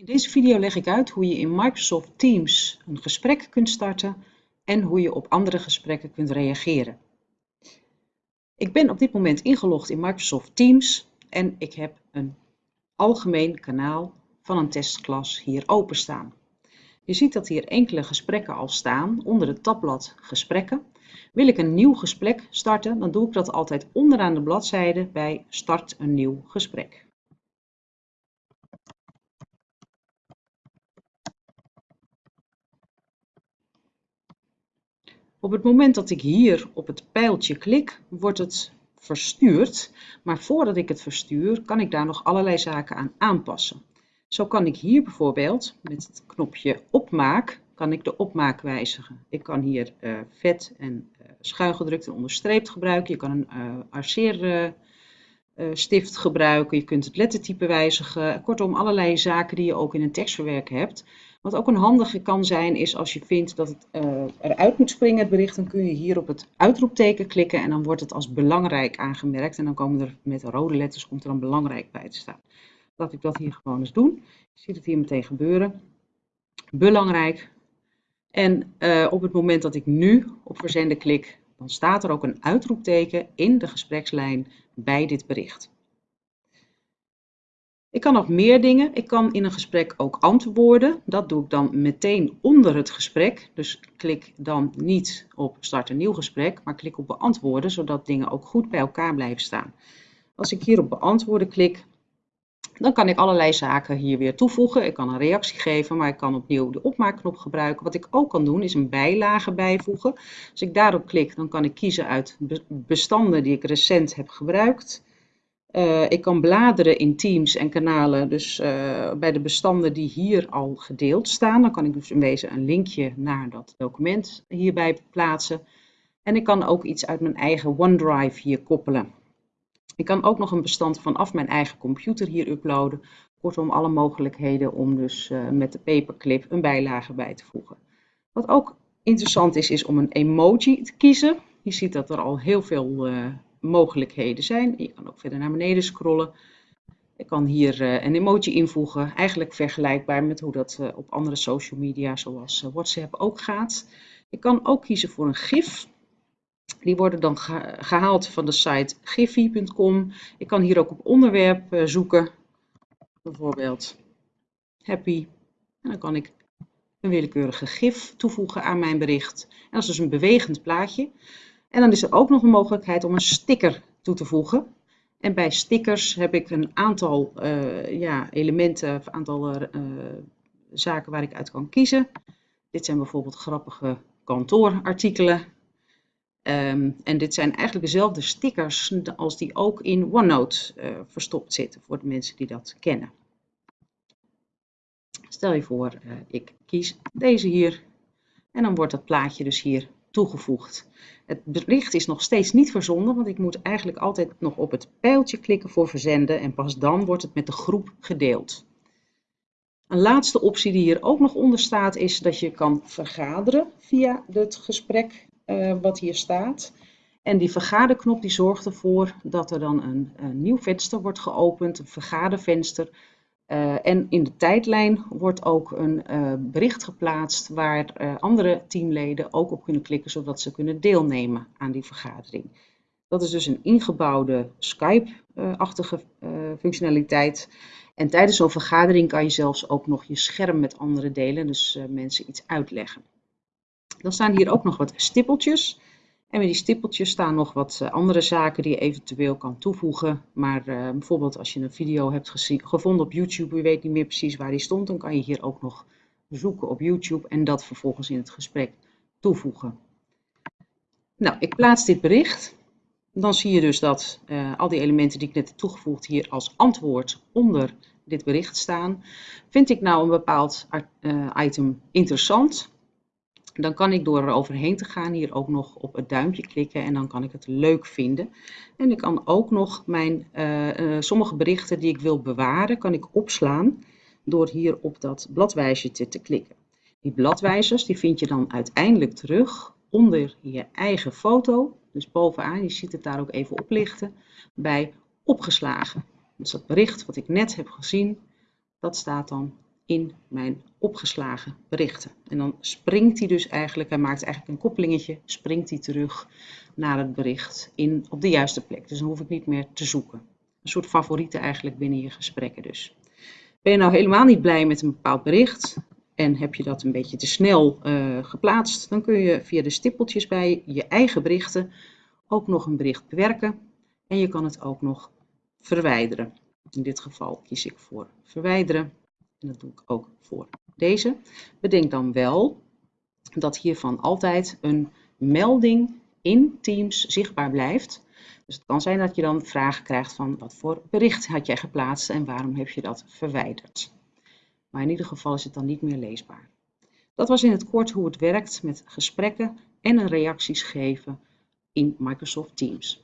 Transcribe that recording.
In deze video leg ik uit hoe je in Microsoft Teams een gesprek kunt starten en hoe je op andere gesprekken kunt reageren. Ik ben op dit moment ingelogd in Microsoft Teams en ik heb een algemeen kanaal van een testklas hier openstaan. Je ziet dat hier enkele gesprekken al staan onder het tabblad Gesprekken. Wil ik een nieuw gesprek starten, dan doe ik dat altijd onderaan de bladzijde bij Start een nieuw gesprek. Op het moment dat ik hier op het pijltje klik, wordt het verstuurd. Maar voordat ik het verstuur, kan ik daar nog allerlei zaken aan aanpassen. Zo kan ik hier bijvoorbeeld met het knopje opmaak, kan ik de opmaak wijzigen. Ik kan hier uh, vet en uh, en onderstreept gebruiken. Je kan een uh, arceerstift gebruiken. Je kunt het lettertype wijzigen. Kortom, allerlei zaken die je ook in een tekstverwerker hebt. Wat ook een handige kan zijn, is als je vindt dat het uh, eruit moet springen, het bericht, dan kun je hier op het uitroepteken klikken en dan wordt het als belangrijk aangemerkt. En dan komen er met rode letters komt er dan belangrijk bij te staan. Laat ik dat hier gewoon eens doen. Je ziet het hier meteen gebeuren. Belangrijk. En uh, op het moment dat ik nu op verzenden klik, dan staat er ook een uitroepteken in de gesprekslijn bij dit bericht. Ik kan nog meer dingen. Ik kan in een gesprek ook antwoorden. Dat doe ik dan meteen onder het gesprek. Dus klik dan niet op start een nieuw gesprek, maar klik op beantwoorden, zodat dingen ook goed bij elkaar blijven staan. Als ik hier op beantwoorden klik, dan kan ik allerlei zaken hier weer toevoegen. Ik kan een reactie geven, maar ik kan opnieuw de opmaakknop gebruiken. Wat ik ook kan doen, is een bijlage bijvoegen. Als ik daarop klik, dan kan ik kiezen uit bestanden die ik recent heb gebruikt. Uh, ik kan bladeren in Teams en kanalen, dus uh, bij de bestanden die hier al gedeeld staan. Dan kan ik dus in wezen een linkje naar dat document hierbij plaatsen. En ik kan ook iets uit mijn eigen OneDrive hier koppelen. Ik kan ook nog een bestand vanaf mijn eigen computer hier uploaden. Kortom, alle mogelijkheden om dus uh, met de paperclip een bijlage bij te voegen. Wat ook interessant is, is om een emoji te kiezen. Je ziet dat er al heel veel mogelijkheden zijn. Je kan ook verder naar beneden scrollen. Ik kan hier uh, een emoji invoegen, eigenlijk vergelijkbaar met hoe dat uh, op andere social media zoals uh, WhatsApp ook gaat. Ik kan ook kiezen voor een gif. Die worden dan ge gehaald van de site giphy.com. Ik kan hier ook op onderwerp zoeken, bijvoorbeeld happy. En dan kan ik een willekeurige gif toevoegen aan mijn bericht. En dat is dus een bewegend plaatje. En dan is er ook nog een mogelijkheid om een sticker toe te voegen. En bij stickers heb ik een aantal uh, ja, elementen, een aantal uh, zaken waar ik uit kan kiezen. Dit zijn bijvoorbeeld grappige kantoorartikelen. Um, en dit zijn eigenlijk dezelfde stickers als die ook in OneNote verstopt zitten, voor de mensen die dat kennen. Stel je voor, ik kies deze hier en dan wordt dat plaatje dus hier toegevoegd. Het bericht is nog steeds niet verzonden, want ik moet eigenlijk altijd nog op het pijltje klikken voor verzenden en pas dan wordt het met de groep gedeeld. Een laatste optie die hier ook nog onder staat is dat je kan vergaderen via het gesprek uh, wat hier staat. En die vergaderknop die zorgt ervoor dat er dan een, een nieuw venster wordt geopend, een vergadervenster uh, en in de tijdlijn wordt ook een uh, bericht geplaatst waar uh, andere teamleden ook op kunnen klikken, zodat ze kunnen deelnemen aan die vergadering. Dat is dus een ingebouwde Skype-achtige functionaliteit. En tijdens zo'n vergadering kan je zelfs ook nog je scherm met anderen delen, dus mensen iets uitleggen. Dan staan hier ook nog wat stippeltjes. En met die stippeltjes staan nog wat eh, andere zaken die je eventueel kan toevoegen. Maar uh, bijvoorbeeld als je een video hebt gevonden op YouTube, je weet niet meer precies waar die stond, dan kan je hier ook nog zoeken op YouTube en dat vervolgens in het gesprek toevoegen. Nou, ik plaats dit bericht. Dan zie je dus dat uh, al die elementen die ik net heb toegevoegd hier als antwoord onder dit bericht staan. Vind ik nou een bepaald item interessant, dan kan ik door er overheen te gaan hier ook nog op het duimpje klikken en dan kan ik het leuk vinden. En ik kan ook nog mijn uh, uh, sommige berichten die ik wil bewaren, kan ik opslaan door hier op dat bladwijzertje te klikken. Die bladwijzers die vind je dan uiteindelijk terug onder je eigen foto. Dus bovenaan, je ziet het daar ook even oplichten, bij opgeslagen. Dus dat bericht wat ik net heb gezien, dat staat dan in mijn opgeslagen berichten. En dan springt hij dus eigenlijk, hij maakt eigenlijk een koppelingetje, springt hij terug naar het bericht in, op de juiste plek. Dus dan hoef ik niet meer te zoeken. Een soort favorieten eigenlijk binnen je gesprekken dus. Ben je nou helemaal niet blij met een bepaald bericht en heb je dat een beetje te snel uh, geplaatst, dan kun je via de stippeltjes bij je eigen berichten ook nog een bericht bewerken en je kan het ook nog verwijderen. In dit geval kies ik voor verwijderen en dat doe ik ook voor deze. Bedenk dan wel dat hiervan altijd een melding in Teams zichtbaar blijft. Dus het kan zijn dat je dan vragen krijgt van wat voor bericht had jij geplaatst en waarom heb je dat verwijderd. Maar in ieder geval is het dan niet meer leesbaar. Dat was in het kort hoe het werkt met gesprekken en reacties geven in Microsoft Teams.